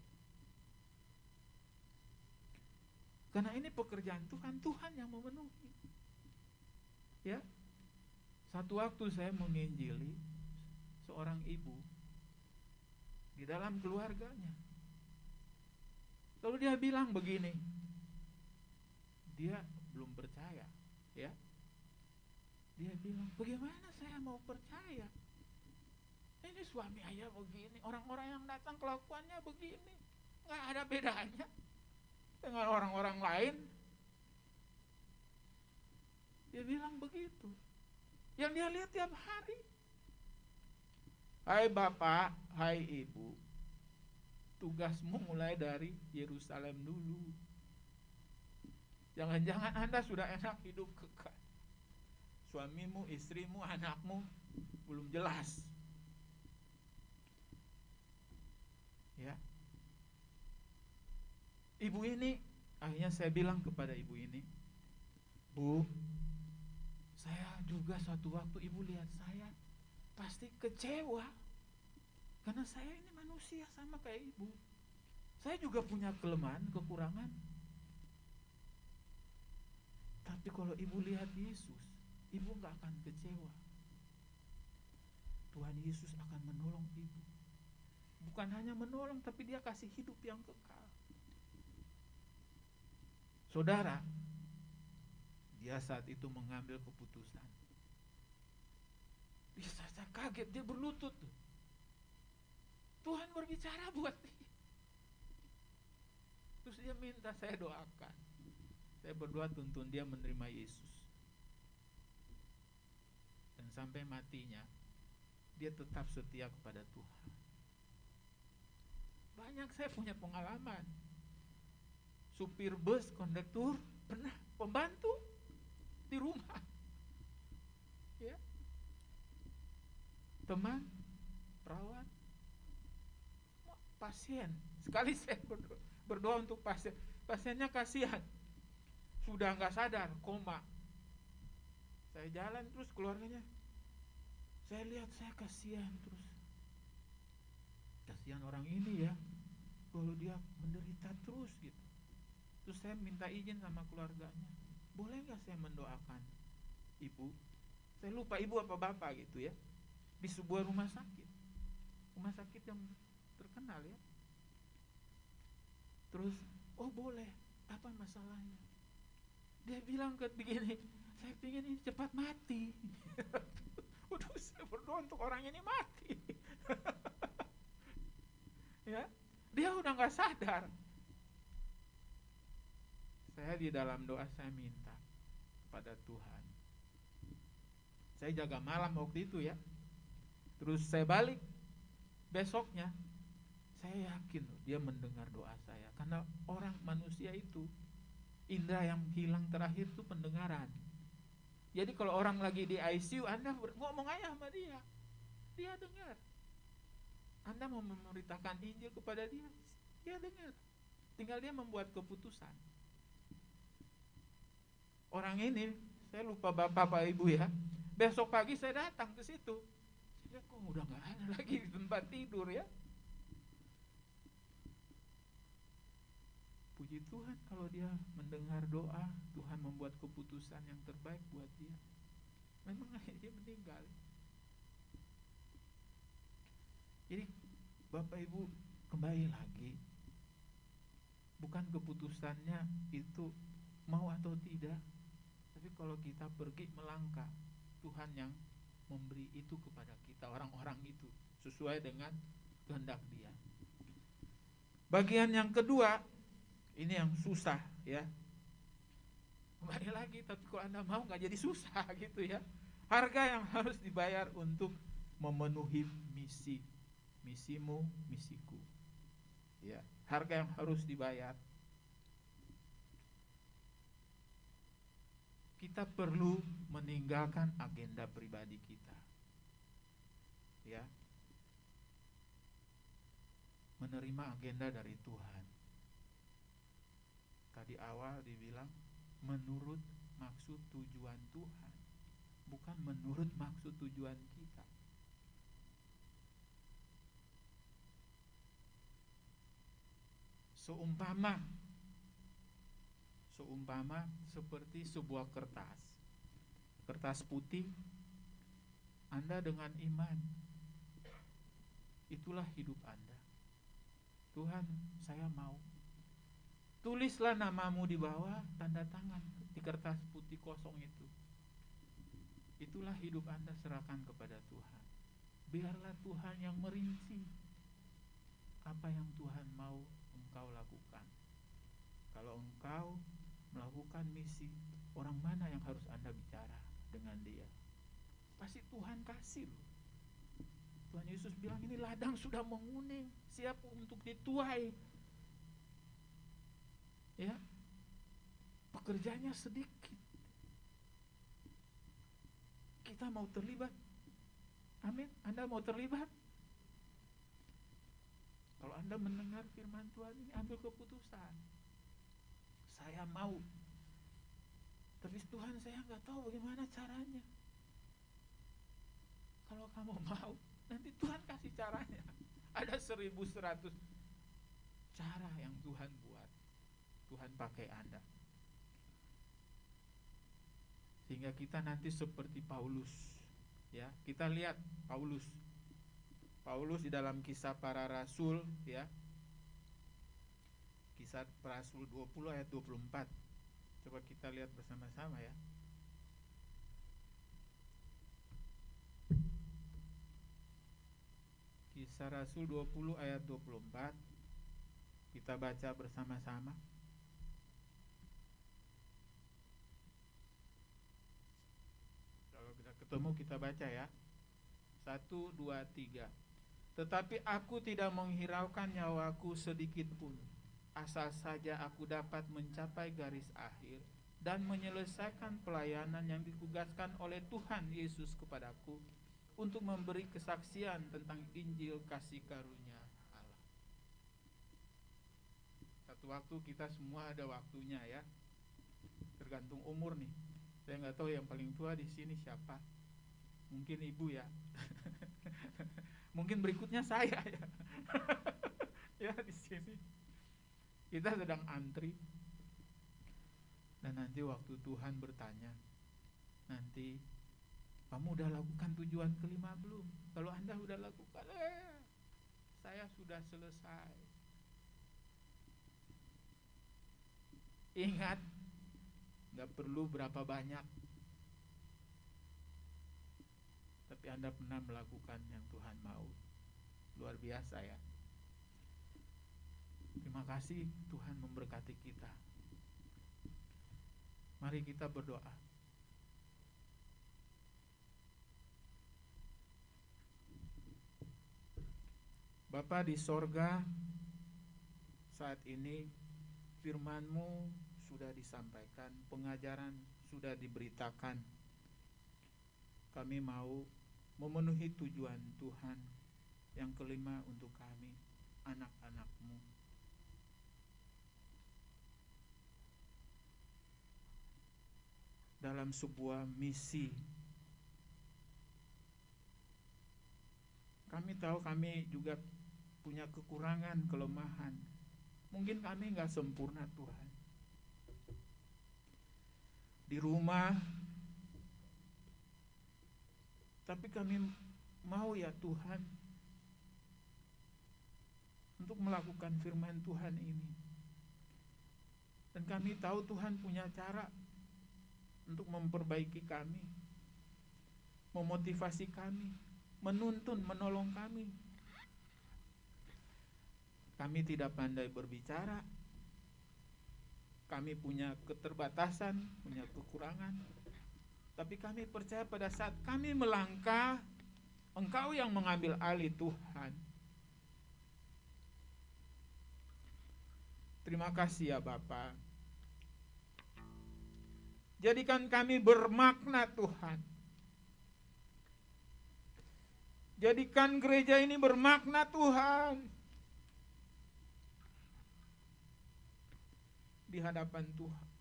Karena ini pekerjaan Tuhan, Tuhan yang memenuhi. Ya. Satu waktu saya menginjili seorang ibu di dalam keluarganya. Lalu dia bilang begini, dia belum percaya, ya. Dia bilang, bagaimana saya mau percaya? Ini suami ayah begini, orang-orang yang datang kelakuannya begini, nggak ada bedanya dengan orang-orang lain. Dia bilang begitu. Yang dia lihat tiap hari. Hai Bapak, hai Ibu, tugasmu mulai dari Yerusalem dulu. Jangan-jangan Anda sudah enak hidup kekal. Suamimu, istrimu, anakmu belum jelas. Ya. Ibu ini akhirnya saya bilang kepada ibu ini, "Bu, saya juga suatu waktu ibu lihat saya pasti kecewa karena saya ini manusia sama kayak ibu. Saya juga punya kelemahan, kekurangan. Tapi kalau ibu lihat Yesus, ibu nggak akan kecewa. Tuhan Yesus akan menolong ibu. Bukan hanya menolong, tapi dia kasih hidup yang kekal. Saudara, dia saat itu mengambil keputusan. Dia saya kaget, dia berlutut. Tuhan berbicara buat dia. Terus dia minta saya doakan. Saya berdoa tuntun dia menerima Yesus. Dan sampai matinya dia tetap setia kepada Tuhan. Banyak saya punya pengalaman. Supir bus, kondektur, pernah pembantu di rumah. Ya. Teman, perawat, pasien. Sekali saya berdoa, untuk pasien, pasiennya kasihan. Sudah nggak sadar, koma. Saya jalan terus keluarganya. Saya lihat saya kasihan terus. Kasihan orang ini ya. Kalau dia menderita terus gitu. Terus saya minta izin sama keluarganya. Boleh nggak saya mendoakan ibu? Saya lupa ibu apa bapak gitu ya. Di sebuah rumah sakit. Rumah sakit yang terkenal ya. Terus, oh boleh. Apa masalahnya? Dia bilang ke begini, saya ingin ini cepat mati. Waduh, saya berdoa untuk orang ini mati. ya, dia udah nggak sadar. Saya di dalam doa saya minta kepada Tuhan. Saya jaga malam waktu itu ya. Terus saya balik besoknya saya yakin dia mendengar doa saya karena orang manusia itu indera yang hilang terakhir itu pendengaran. Jadi kalau orang lagi di ICU Anda ngomong aja sama dia. Dia dengar. Anda mau memberitakan Injil kepada dia, dia dengar. Tinggal dia membuat keputusan. Orang ini, saya lupa bapak pak ibu ya. Besok pagi saya datang ke situ. Saya kok udah nggak ada lagi di tempat tidur ya. Puji Tuhan kalau dia mendengar doa, Tuhan membuat keputusan yang terbaik buat dia. Memang dia meninggal. Jadi Bapak Ibu kembali lagi Bukan keputusannya itu mau atau tidak Tapi kalau kita pergi melangkah Tuhan yang memberi itu kepada kita Orang-orang itu sesuai dengan kehendak dia Bagian yang kedua Ini yang susah ya Kembali lagi tapi kalau anda mau nggak jadi susah gitu ya Harga yang harus dibayar untuk memenuhi misi misimu, misiku. Ya, harga yang harus dibayar. Kita perlu meninggalkan agenda pribadi kita. Ya. Menerima agenda dari Tuhan. Tadi awal dibilang menurut maksud tujuan Tuhan, bukan menurut maksud tujuan kita. seumpama seumpama seperti sebuah kertas kertas putih Anda dengan iman itulah hidup Anda Tuhan saya mau tulislah namamu di bawah tanda tangan di kertas putih kosong itu itulah hidup Anda serahkan kepada Tuhan biarlah Tuhan yang merinci apa yang Tuhan mau engkau lakukan. Kalau engkau melakukan misi, orang mana yang harus Anda bicara dengan dia? Pasti Tuhan kasih. Tuhan Yesus bilang ini ladang sudah menguning, siap untuk dituai. Ya. Pekerjaannya sedikit. Kita mau terlibat. Amin. Anda mau terlibat? Kalau Anda mendengar firman Tuhan ini ambil keputusan. Saya mau. Tapi Tuhan saya nggak tahu bagaimana caranya. Kalau kamu mau, nanti Tuhan kasih caranya. Ada seribu seratus cara yang Tuhan buat. Tuhan pakai Anda. Sehingga kita nanti seperti Paulus. Ya, kita lihat Paulus Paulus di dalam kisah para rasul ya. Kisah para rasul 20 ayat 24. Coba kita lihat bersama-sama ya. Kisah Rasul 20 ayat 24 Kita baca bersama-sama Ketemu kita baca ya. Satu, dua, tiga. Tetapi aku tidak menghiraukan nyawaku sedikit pun. Asal saja aku dapat mencapai garis akhir Dan menyelesaikan pelayanan yang ditugaskan oleh Tuhan Yesus kepadaku Untuk memberi kesaksian tentang Injil kasih karunia Allah. Satu waktu kita semua ada waktunya ya. Tergantung umur nih. Saya nggak tahu yang paling tua di sini siapa Mungkin ibu ya. Mungkin berikutnya saya ya. Ya di sini. Kita sedang antri. Dan nanti waktu Tuhan bertanya nanti kamu udah lakukan tujuan kelima belum? Kalau anda udah lakukan eh saya sudah selesai. Ingat nggak perlu berapa banyak tapi anda pernah melakukan yang Tuhan mau luar biasa ya Terima kasih Tuhan memberkati kita. Mari kita berdoa. Bapa di sorga, saat ini firman-Mu sudah disampaikan, pengajaran sudah diberitakan. Kami mau memenuhi tujuan Tuhan yang kelima untuk kami, anak-anak-Mu. dalam sebuah misi. Kami tahu kami juga punya kekurangan, kelemahan. Mungkin kami nggak sempurna Tuhan. Di rumah, tapi kami mau ya Tuhan untuk melakukan firman Tuhan ini. Dan kami tahu Tuhan punya cara untuk memperbaiki kami, memotivasi kami, menuntun, menolong kami. Kami tidak pandai berbicara, kami punya keterbatasan, punya kekurangan, tapi kami percaya pada saat kami melangkah, Engkau yang mengambil alih Tuhan. Terima kasih ya Bapak. Jadikan kami bermakna Tuhan. Jadikan gereja ini bermakna Tuhan. Di hadapan Tuhan.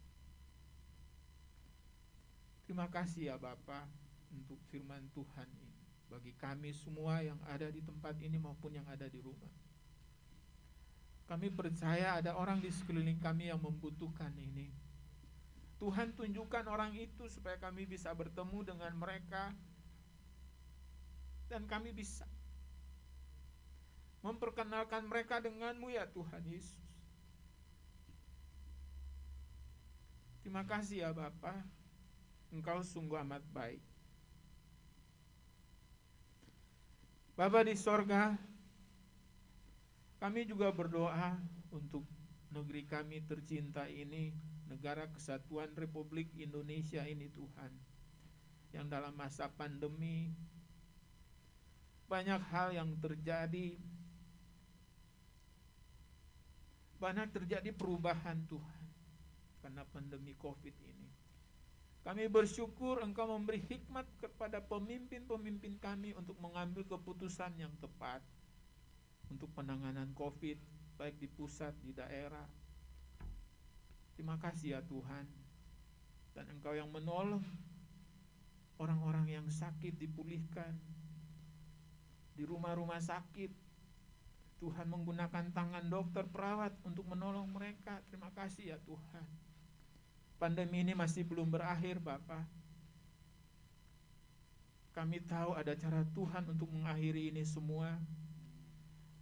Terima kasih ya Bapak untuk firman Tuhan ini. Bagi kami semua yang ada di tempat ini maupun yang ada di rumah. Kami percaya ada orang di sekeliling kami yang membutuhkan ini. Tuhan tunjukkan orang itu supaya kami bisa bertemu dengan mereka dan kami bisa memperkenalkan mereka denganmu ya Tuhan Yesus. Terima kasih ya Bapa, Engkau sungguh amat baik. Bapa di sorga, kami juga berdoa untuk negeri kami tercinta ini, negara kesatuan Republik Indonesia ini Tuhan. Yang dalam masa pandemi banyak hal yang terjadi. Banyak terjadi perubahan Tuhan karena pandemi Covid ini. Kami bersyukur Engkau memberi hikmat kepada pemimpin-pemimpin kami untuk mengambil keputusan yang tepat untuk penanganan Covid baik di pusat, di daerah. Terima kasih ya Tuhan. Dan Engkau yang menolong orang-orang yang sakit dipulihkan di rumah-rumah sakit. Tuhan menggunakan tangan dokter perawat untuk menolong mereka. Terima kasih ya Tuhan. Pandemi ini masih belum berakhir Bapak. Kami tahu ada cara Tuhan untuk mengakhiri ini semua.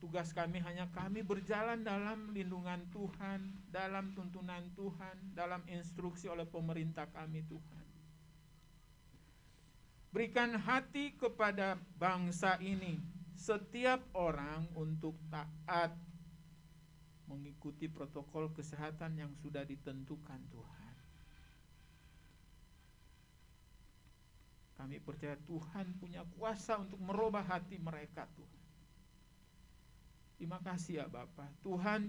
Tugas kami hanya kami berjalan dalam lindungan Tuhan, dalam tuntunan Tuhan, dalam instruksi oleh pemerintah kami Tuhan. Berikan hati kepada bangsa ini setiap orang untuk taat mengikuti protokol kesehatan yang sudah ditentukan Tuhan. Kami percaya Tuhan punya kuasa untuk merubah hati mereka Tuhan. Terima kasih ya Bapak. Tuhan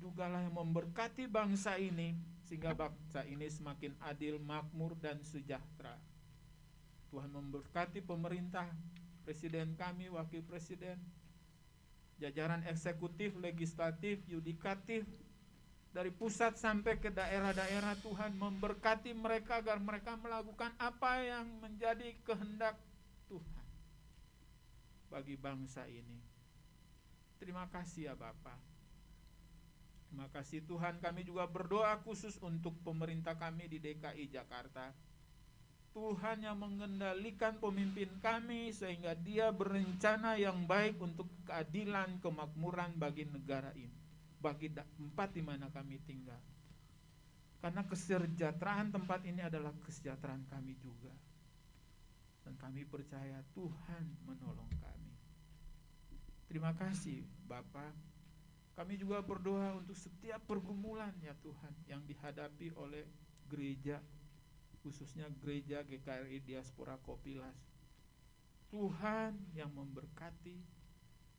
jugalah yang memberkati bangsa ini sehingga bangsa ini semakin adil, makmur dan sejahtera. Tuhan memberkati pemerintah, presiden kami, wakil presiden, jajaran eksekutif, legislatif, yudikatif, dari pusat sampai ke daerah-daerah Tuhan memberkati mereka agar mereka melakukan apa yang menjadi kehendak Tuhan bagi bangsa ini. Terima kasih ya Bapak. Terima kasih Tuhan kami juga berdoa khusus untuk pemerintah kami di DKI Jakarta. Tuhan yang mengendalikan pemimpin kami sehingga dia berencana yang baik untuk keadilan kemakmuran bagi negara ini bagi tempat di mana kami tinggal. Karena kesejahteraan tempat ini adalah kesejahteraan kami juga. Dan kami percaya Tuhan menolong kami. Terima kasih Bapak. Kami juga berdoa untuk setiap pergumulan ya Tuhan yang dihadapi oleh gereja khususnya gereja GKRI Diaspora Kopilas. Tuhan yang memberkati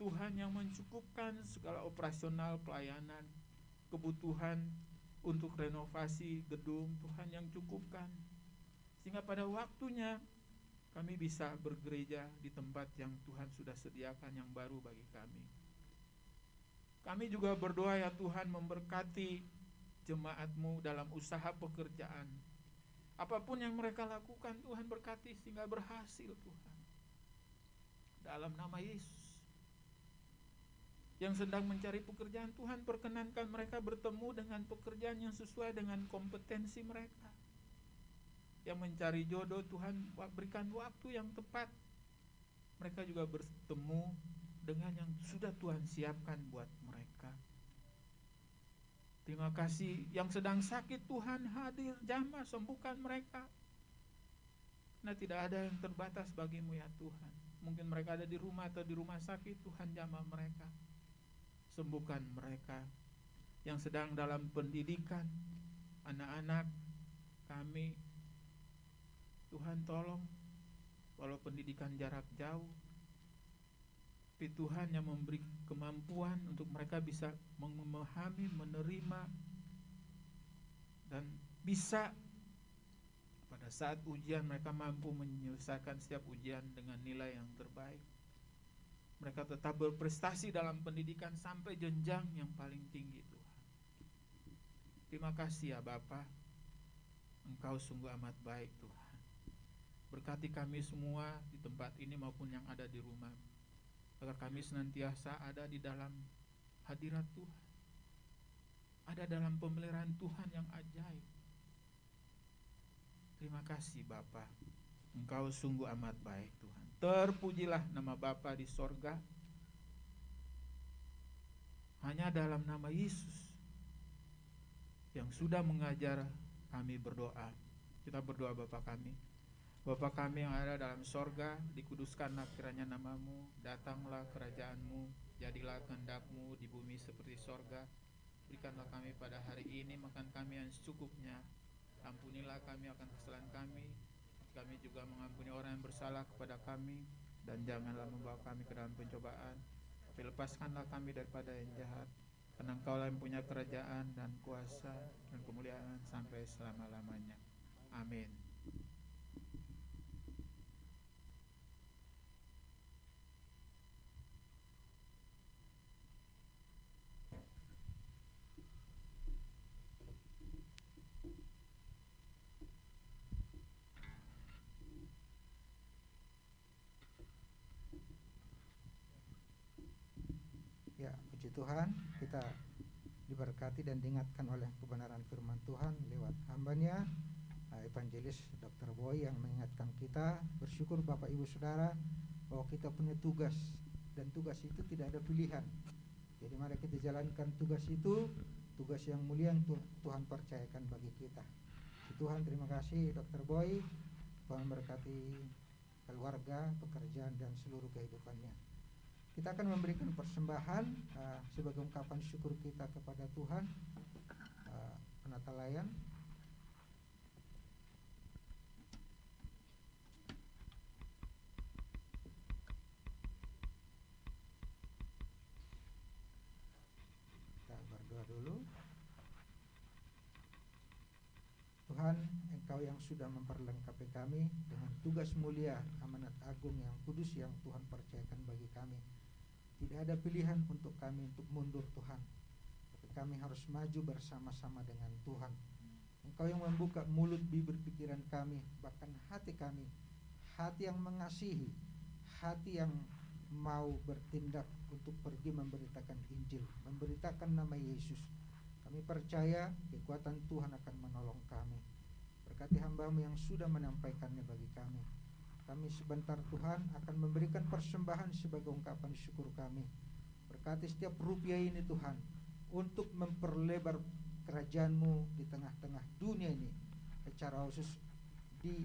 Tuhan yang mencukupkan segala operasional pelayanan, kebutuhan untuk renovasi gedung, Tuhan yang cukupkan. Sehingga pada waktunya kami bisa bergereja di tempat yang Tuhan sudah sediakan yang baru bagi kami. Kami juga berdoa ya Tuhan memberkati jemaatmu dalam usaha pekerjaan. Apa pun yang mereka lakukan Tuhan berkati sehingga berhasil Tuhan. Dalam nama Yesus yang sedang mencari pekerjaan Tuhan perkenankan mereka bertemu dengan pekerjaan yang sesuai dengan kompetensi mereka. Yang mencari jodoh Tuhan berikan waktu yang tepat. Mereka juga bertemu dengan yang sudah Tuhan siapkan buat mereka. Terima kasih. Yang sedang sakit Tuhan hadir. Jamah sembuhkan mereka. Nah tidak ada yang terbatas bagimu ya Tuhan. Mungkin mereka ada di rumah atau di rumah sakit Tuhan jamah mereka sembuhkan mereka yang sedang dalam pendidikan. Anak-anak kami Tuhan tolong walau pendidikan jarak jauh tapi Tuhan yang memberi kemampuan untuk mereka bisa memahami, menerima dan bisa pada saat ujian mereka mampu menyelesaikan setiap ujian dengan nilai yang terbaik mereka tetap berprestasi dalam pendidikan sampai jenjang yang paling tinggi Tuhan. Terima kasih ya Bapak. Engkau sungguh amat baik Tuhan. Berkati kami semua di tempat ini maupun yang ada di rumah. Agar kami senantiasa ada di dalam hadirat Tuhan. Ada dalam pemeliharaan Tuhan yang ajaib. Terima kasih Bapak. Engkau sungguh amat baik Tuhan. Terpujilah nama Bapa di sorga. Hanya dalam nama Yesus Yang sudah mengajar kami berdoa. Kita berdoa Bapa kami. Bapa kami yang ada dalam sorga Dikuduskanlah kiranya namamu. Datanglah kerajaanmu Jadilah kehendakmu di bumi seperti sorga. Berikanlah kami pada hari ini Makan kami yang secukupnya. Ampunilah kami akan kesalahan kami kami juga mengampuni orang yang bersalah kepada kami dan janganlah membawa kami ke dalam pencobaan. Tapi lepaskanlah kami daripada yang jahat karena engkau yang punya kerajaan dan kuasa dan kemuliaan sampai selama-lamanya. Amin Ya, puji Tuhan, kita diberkati dan diingatkan oleh kebenaran firman Tuhan lewat hambanya uh, Evangelis Dr. Boy yang mengingatkan kita bersyukur Bapak Ibu Saudara bahwa kita punya tugas dan tugas itu tidak ada pilihan. Jadi mari kita jalankan tugas itu, tugas yang mulia yang Tu- Tuhan percayakan bagi kita. Tuhan, terima kasih Dr. Boy. Tuhan berkati keluarga, pekerjaan dan seluruh kehidupannya. Kita akan memberikan persembahan uh, sebagai ungkapan syukur kita kepada Tuhan. Uh, penata layan. Kita berdoa dulu. Tuhan, Engkau yang sudah memperlengkapi kami dengan tugas mulia, amanat agung yang kudus yang Tuhan percayakan bagi kami. Tidak ada pilihan untuk kami untuk mundur Tuhan. Tapi kami harus maju bersama-sama dengan Tuhan. Engkau yang membuka mulut bibir pikiran kami, bahkan hati kami. Hati yang mengasihi, hati yang mau bertindak untuk pergi memberitakan Injil, memberitakan nama Yesus. Kami percaya kekuatan Tuhan akan menolong kami. Berkati hambamu yang sudah menyampaikannya bagi kami. Kami sebentar Tuhan akan memberikan persembahan sebagai ungkapan syukur kami. Berkati setiap rupiah ini Tuhan untuk memperlebar kerajaanmu di tengah-tengah dunia ini. Secara khusus di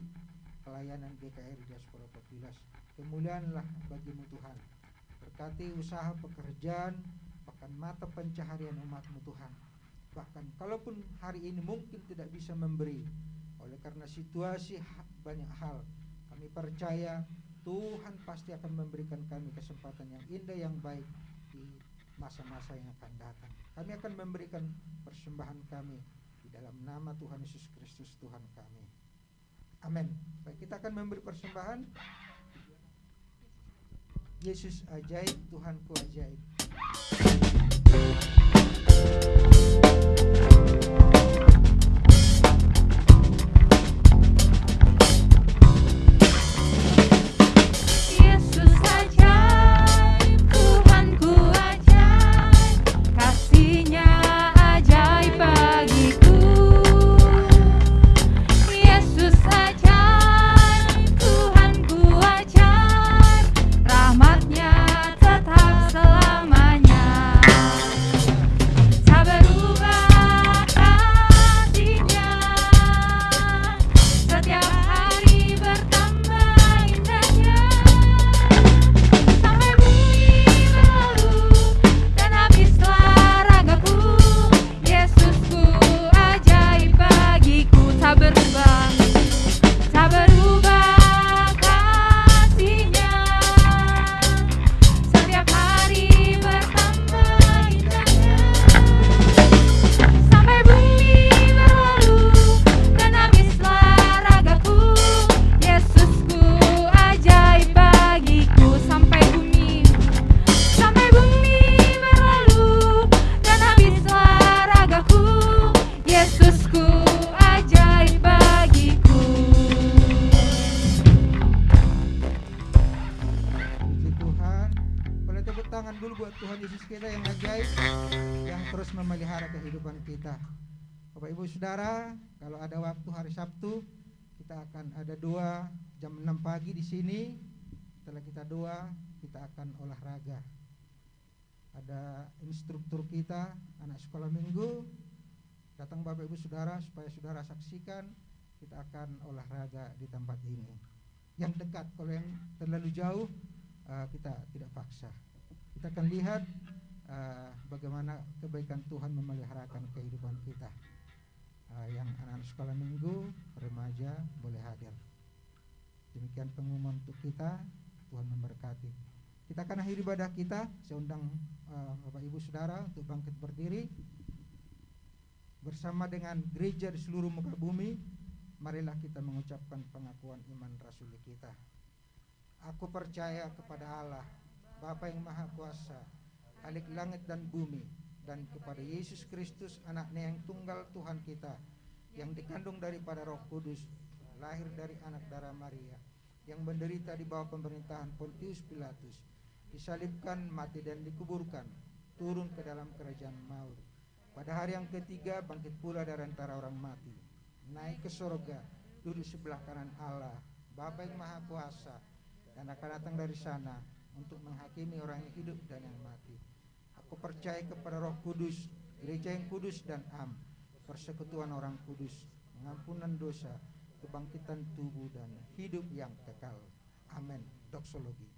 pelayanan GKR Diaspora Papilas. Kemuliaanlah bagimu Tuhan. Berkati usaha pekerjaan, bahkan mata pencaharian umatmu Tuhan. Bahkan kalaupun hari ini mungkin tidak bisa memberi, oleh karena situasi banyak hal, kami percaya Tuhan pasti akan memberikan kami kesempatan yang indah yang baik di masa-masa yang akan datang. Kami akan memberikan persembahan kami di dalam nama Tuhan Yesus Kristus Tuhan kami. Amin. Baik, kita akan memberi persembahan. Yesus ajaib, Tuhanku ajaib. Sini. Setelah kita doa, kita akan olahraga. Ada instruktur kita, anak sekolah minggu. Datang Bapak Ibu Saudara supaya Saudara saksikan kita akan olahraga di tempat ini. Yang dekat, kalau yang terlalu jauh uh, kita tidak paksa. Kita akan lihat uh, bagaimana kebaikan Tuhan memeliharakan kehidupan kita. Uh, yang anak-anak sekolah minggu, remaja boleh hadir. Demikian pengumuman untuk kita. Tuhan memberkati. Kita akan akhiri ibadah kita. Saya undang uh, Bapak Ibu Saudara untuk bangkit berdiri bersama dengan gereja di seluruh muka bumi. Marilah kita mengucapkan pengakuan iman rasuli kita. Aku percaya kepada Allah, Bapa yang Maha Kuasa, Khalik langit dan bumi, dan kepada Yesus Kristus, anaknya yang tunggal Tuhan kita, yang dikandung daripada roh kudus, lahir dari anak darah Maria, yang menderita di bawah pemerintahan Pontius Pilatus, disalibkan, mati dan dikuburkan, turun ke dalam kerajaan maut. Pada hari yang ketiga bangkit pula dari antara orang mati, naik ke sorga, duduk sebelah kanan Allah, Bapa yang Maha Kuasa, dan akan datang dari sana untuk menghakimi orang yang hidup dan yang mati. Aku percaya kepada Roh Kudus, gereja yang kudus dan am, persekutuan orang kudus, pengampunan dosa, kebangkitan tubuh dan hidup yang kekal. Amin. Doksologi.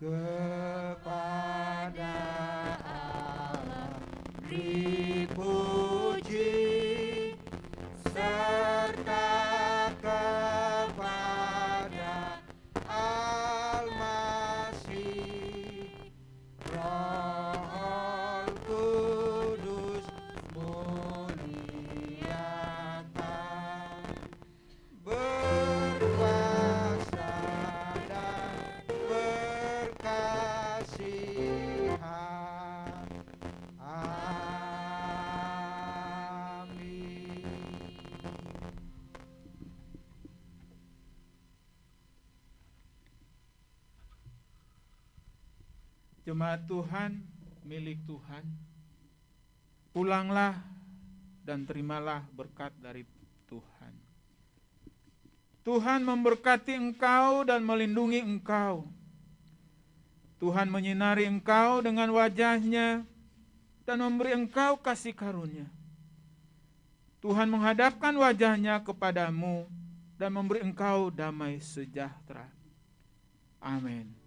Kepada Tuhan, milik Tuhan, pulanglah dan terimalah berkat dari Tuhan. Tuhan memberkati engkau dan melindungi engkau. Tuhan menyinari engkau dengan wajahnya dan memberi engkau kasih karunia. Tuhan menghadapkan wajahnya kepadamu dan memberi engkau damai sejahtera. Amin.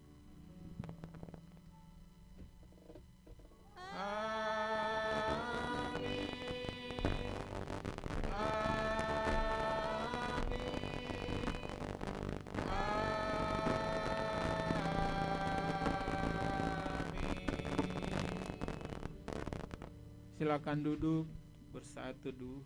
Silakan duduk bersatu dulu.